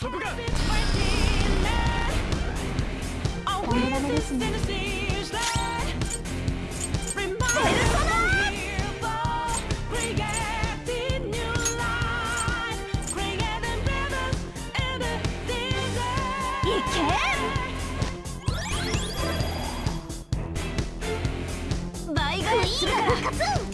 そこかこれダメですねがいい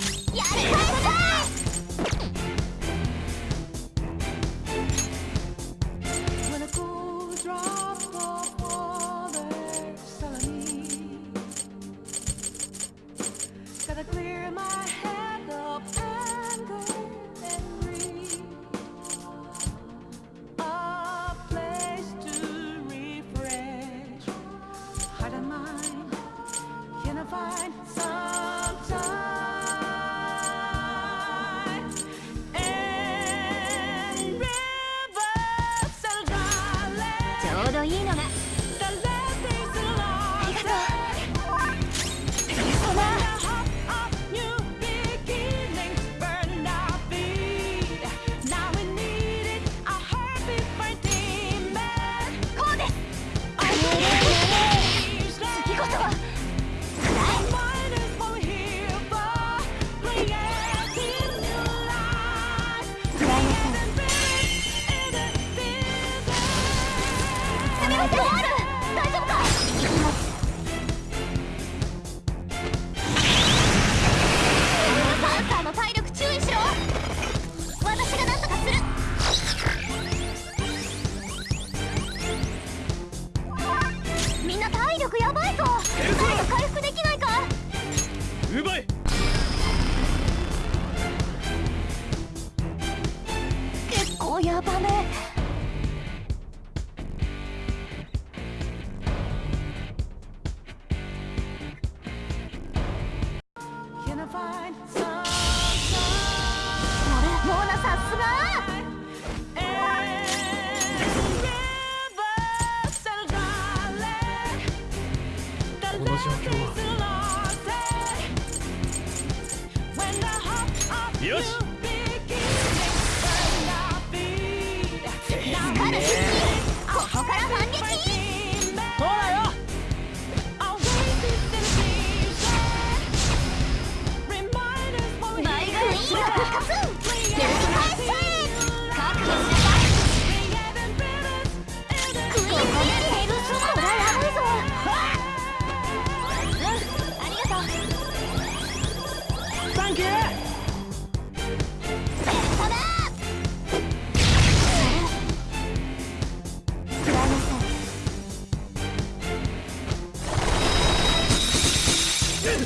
预备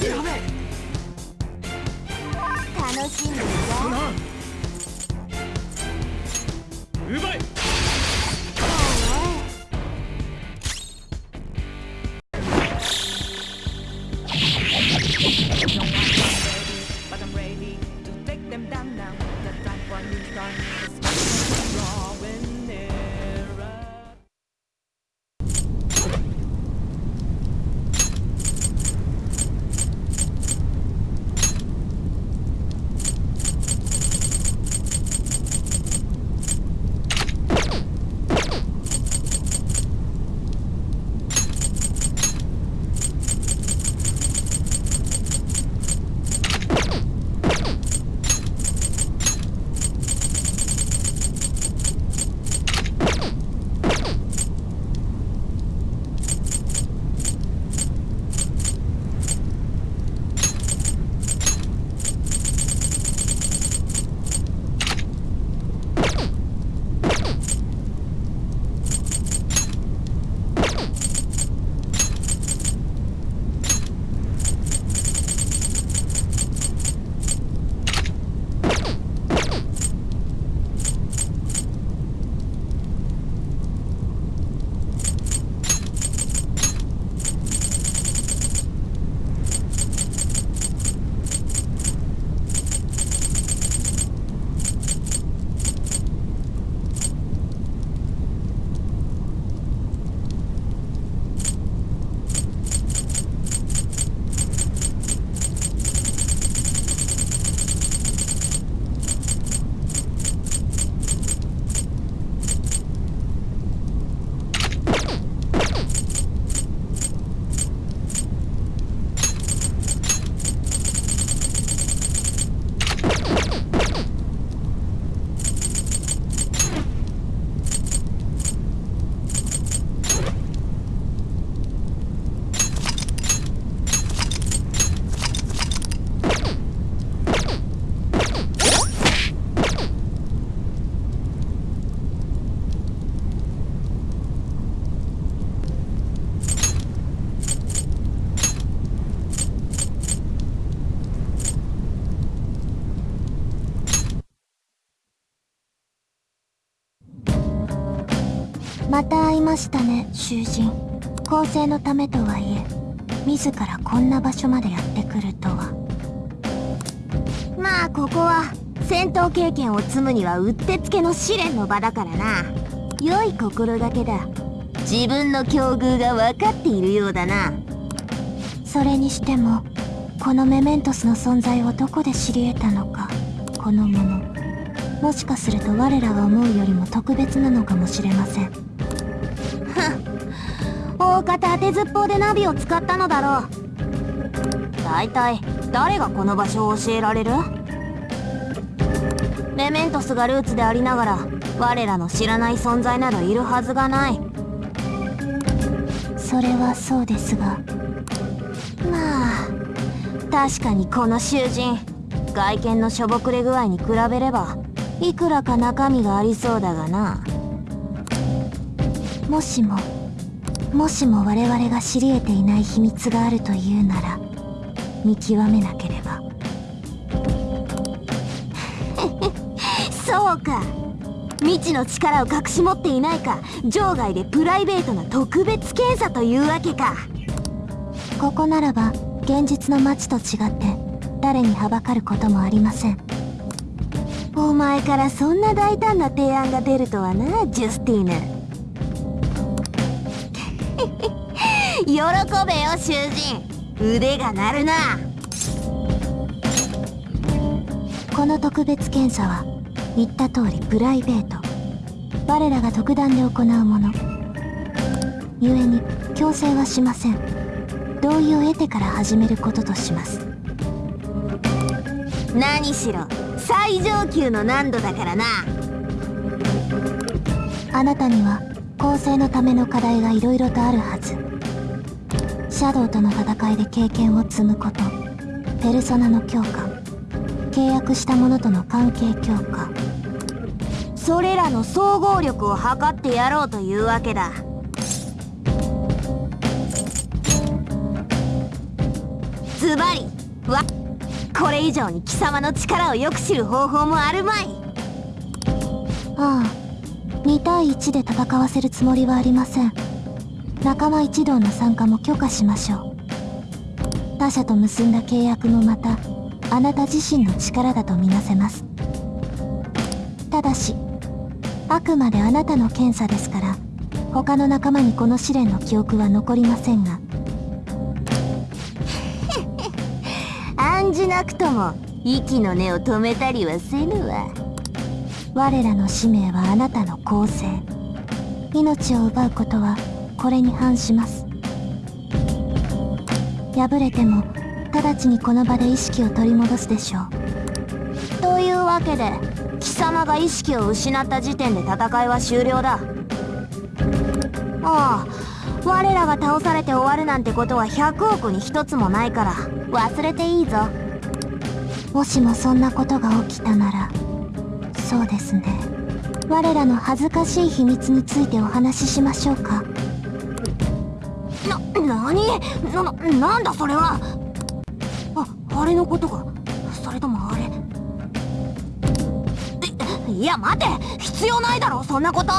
楽しんで囚人公正のためとはいえ自らこんな場所までやってくるとは。まあここは戦闘経験を積むにはうってつけの試練の場だからな。良い心がけだ。自分の境遇が分かっているようだな。それにしてもこのメメントスの存在をどこで知り得たのかこのもの。もしかすると我らが思うよりも特別なのかもしれません。大方当てずっぽうでナビを使ったのだろう。大体誰がこの場所を教えられる？メメントスがルーツでありながら我らの知らない存在などいるはずがない。それはそうですがまあ確かにこの囚人外見のしょぼくれ具合に比べればいくらか中身がありそうだがな。もしももしも我々が知り得ていない秘密があるというなら見極めなければ。そうか。未知の力を隠し持っていないか場外でプライベートな特別検査というわけか。ここならば現実の街と違って誰にはばかることもありません。お前からそんな大胆な提案が出るとはなジュスティーヌ。喜べよ囚人。腕が鳴るな。この特別検査は言った通りプライベート。我らが特段で行うもの。故に強制はしません。同意を得てから始めることとします。何しろ最上級の難度だからな。あなたには構成のための課題が色々とあるはずシャドウとの戦いで経験を積むこと。ペルソナの強化。契約した者との関係強化。それらの総合力を測ってやろうというわけだ。ズバリ。わ。これ以上に貴様の力をよく知る方法もあるまい。ああ。2対1で戦わせるつもりはありません。仲間一同の参加も許可しましょう。他者と結んだ契約もまたあなた自身の力だとみなせます。ただしあくまであなたの検査ですから他の仲間にこの試練の記憶は残りませんが。案じなくとも息の根を止めたりはせぬわ。我らの使命はあなたの公正命を奪うことはこれに反します。敗れても直ちにこの場で意識を取り戻すでしょう。というわけで貴様が意識を失った時点で戦いは終了だ。ああ我らが倒されて終わるなんてことは100億に一つもないから忘れていいぞ。もしもそんなことが起きたならそうですね。我らの恥ずかしい秘密についてお話ししましょうか。な、なにな、なんだそれは？あ、あれのことか。それともあれ？いや待て。必要ないだろそんなこと。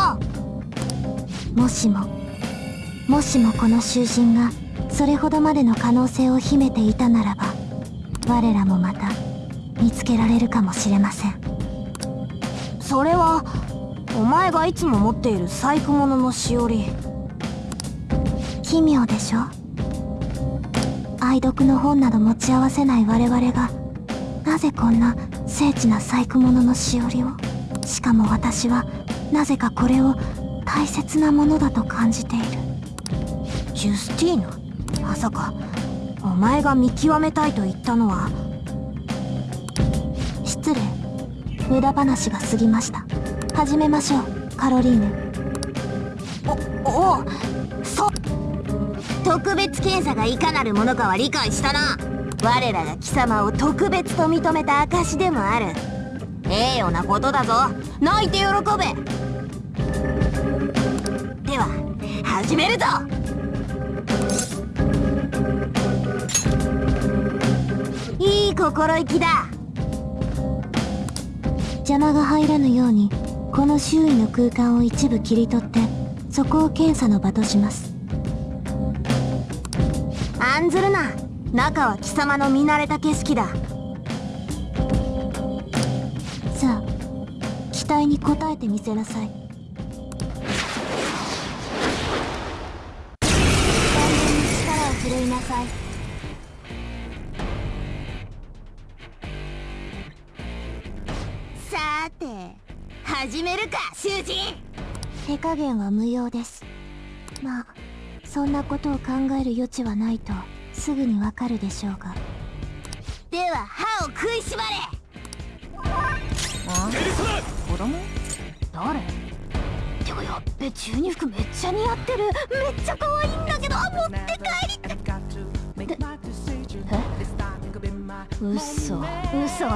もしも。もしもこの囚人がそれほどまでの可能性を秘めていたならば我らもまた見つけられるかもしれません。それはお前がいつも持っている細工物のしおり奇妙でしょ？愛読の本など持ち合わせない我々がなぜこんな精緻な細工物のしおりを？しかも私はなぜかこれを大切なものだと感じている。ジュスティーヌ？まさかお前が見極めたいと言ったのは？失礼。無駄話が過ぎました。始めましょうカロリーヌ。おおうそ特別検査がいかなるものかは理解したな。我らが貴様を特別と認めた証でもある。ええようなことだぞ。泣いて喜べ。では始めるぞ。いい心意気だ。邪魔が入らぬようにこの周囲の空間を一部切り取ってそこを検査の場とします。案ずるな。中は貴様の見慣れた景色だ。さあ期待に応えてみせなさい。完全に力を振るいなさい。さて始めるか囚人。手加減は無用です。まあそんなことを考える余地はないとすぐにわかるでしょうが。では歯を食いしばれ。ペルソナ子供誰？てかやっべ中二服めっちゃ似合ってる。めっちゃ可愛いんだけど持って帰り嘘。嘘。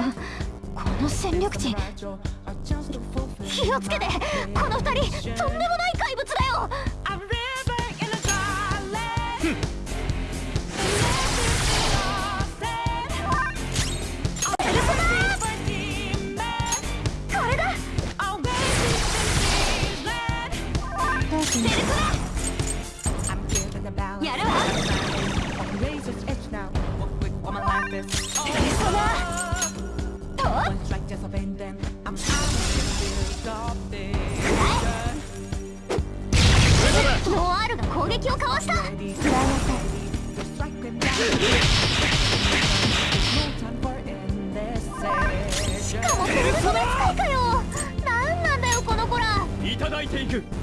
この戦力値。気をつけて。この二人とんでもない怪物だよいただいていく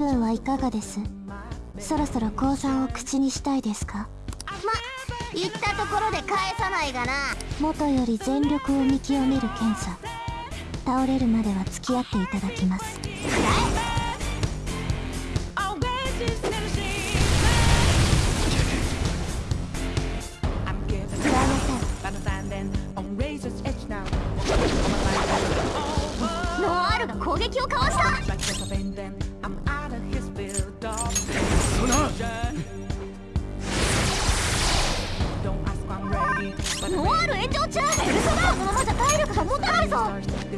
分はいかがです？そろそろ降参を口にしたいですか？ま言ったところで返さないがな。元より全力を見極める検査。倒れるまでは付き合っていただきます。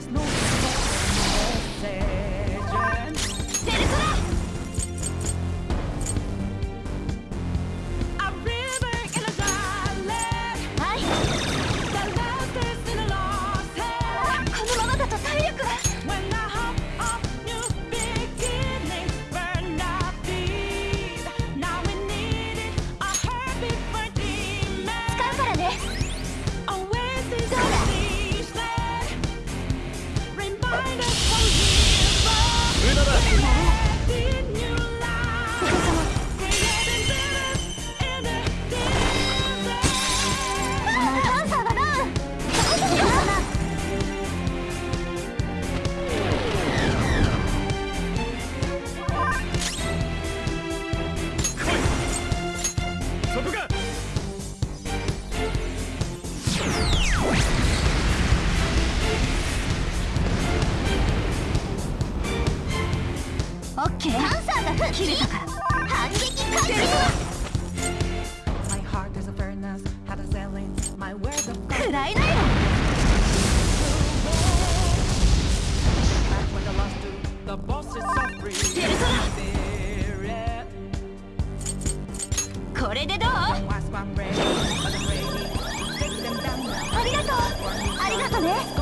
desnudo. ありがとう。ありがとね。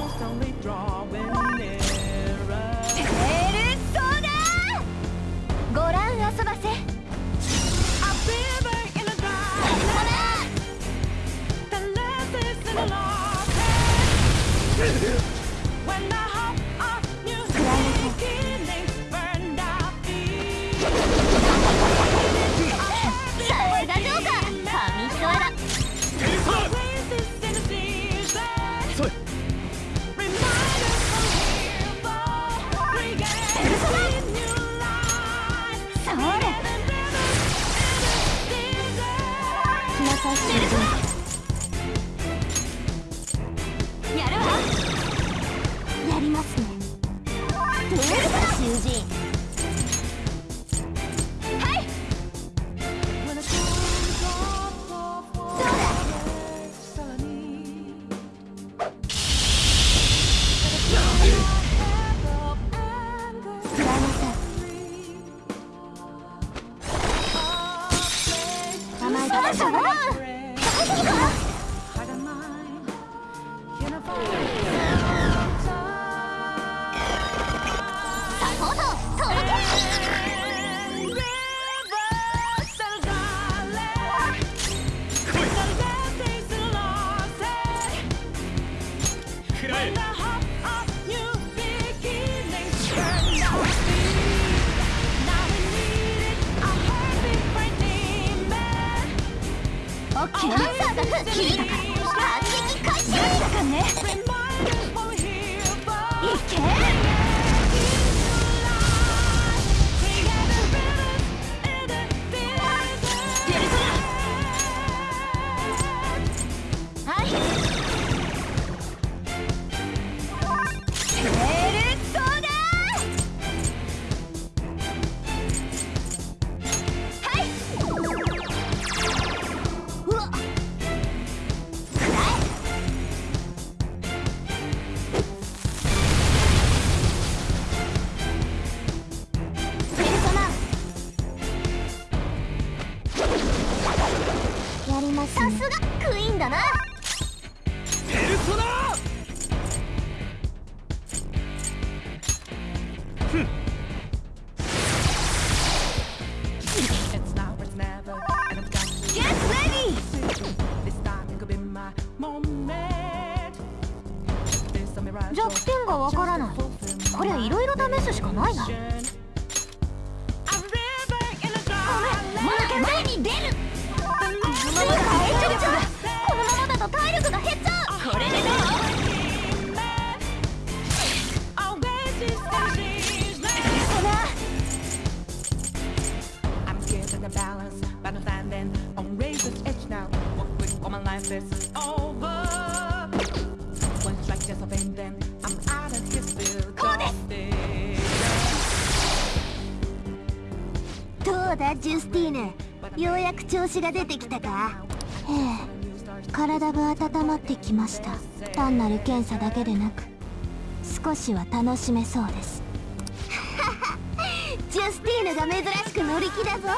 うだジュスティーヌ。ようやく調子が出てきたか。ええ体が温まってきました。単なる検査だけでなく少しは楽しめそうです。ジュスティーヌが珍しく乗り気だぞ。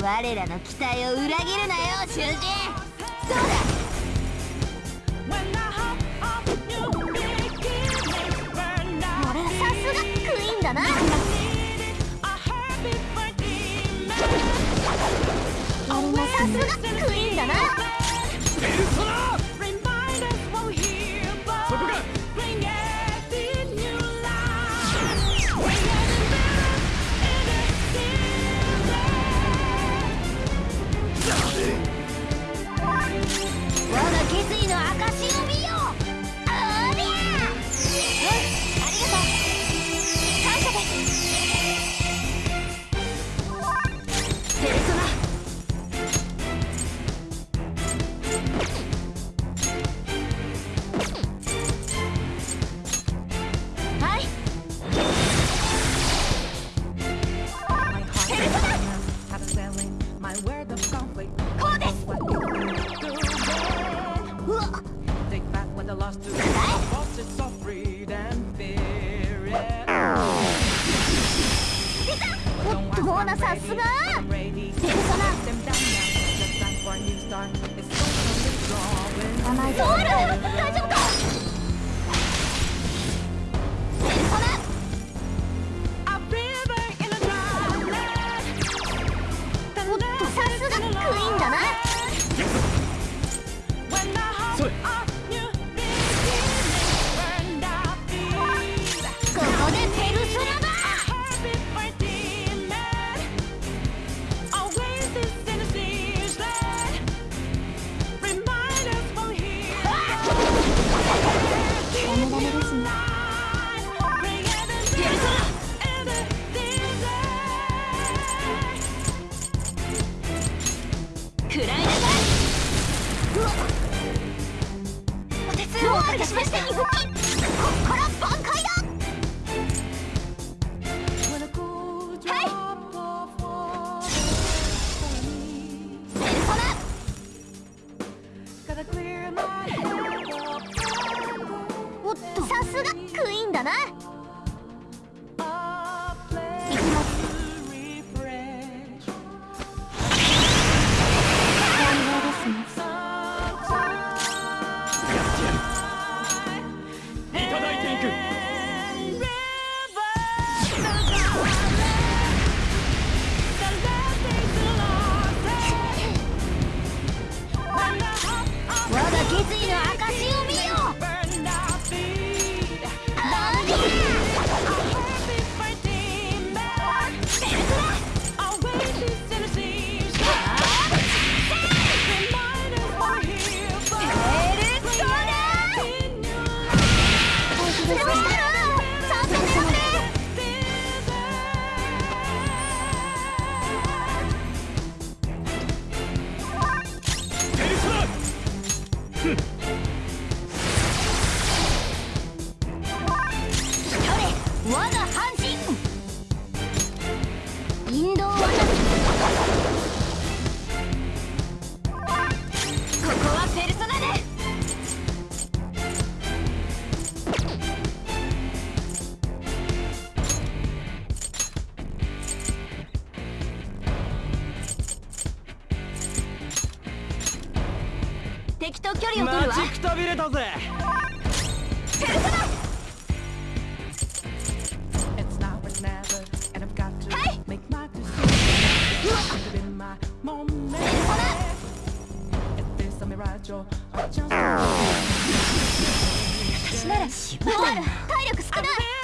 我らの期待を裏切るなよ囚人そうだ？さすがクイーンだなたぜ。私ならる体力少ない。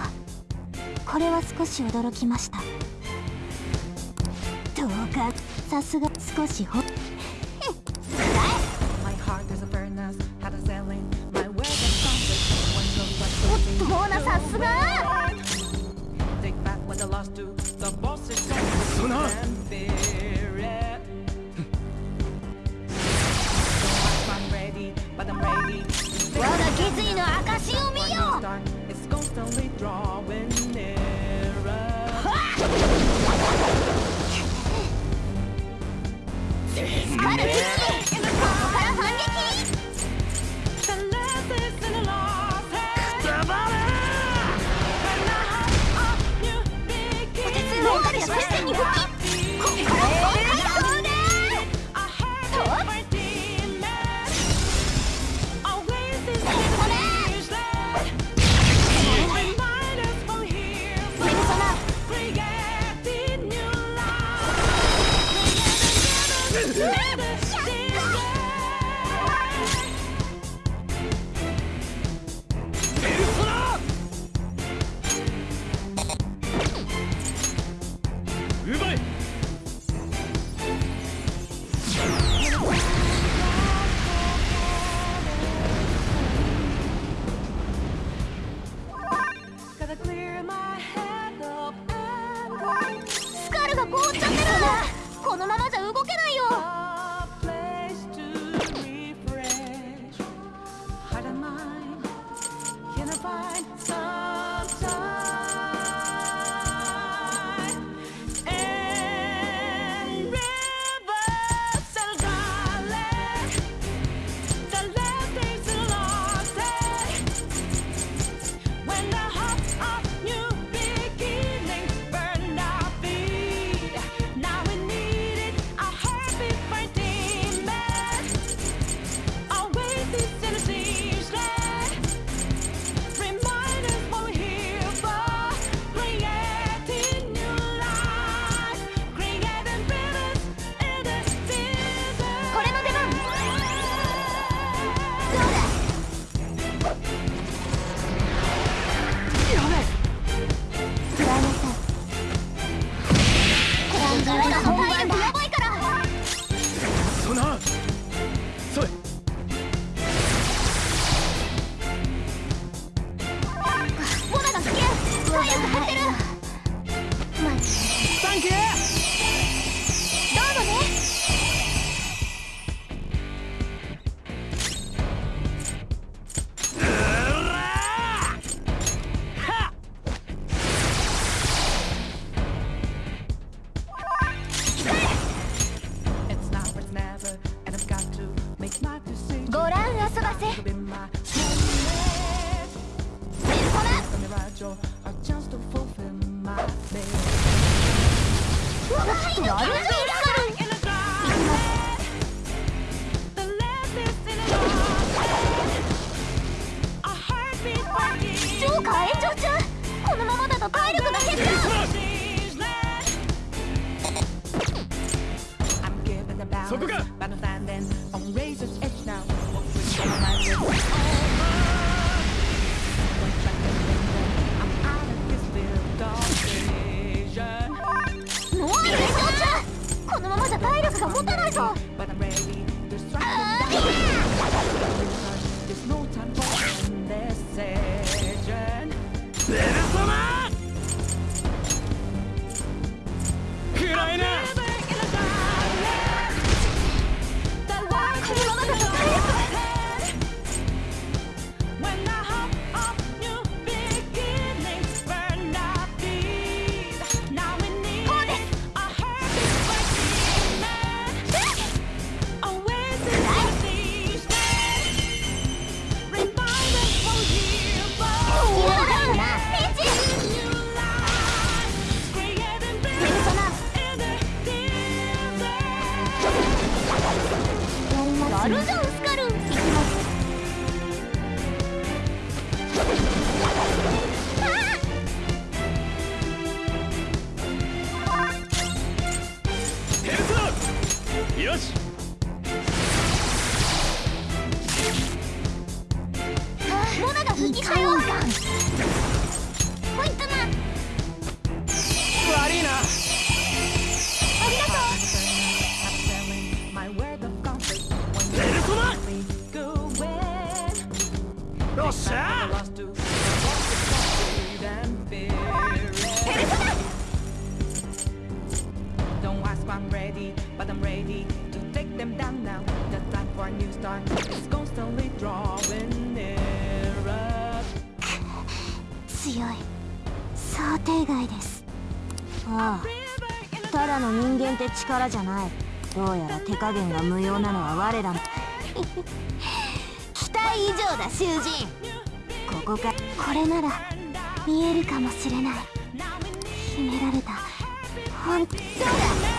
れは少し驚きました。どうかさすが少しほっっし強い。想定外です。ああただの人間って力じゃない。どうやら手加減が無用なのは我らの。期待以上だ囚人。こかこれなら見えるかもしれない。秘められた。本当だ。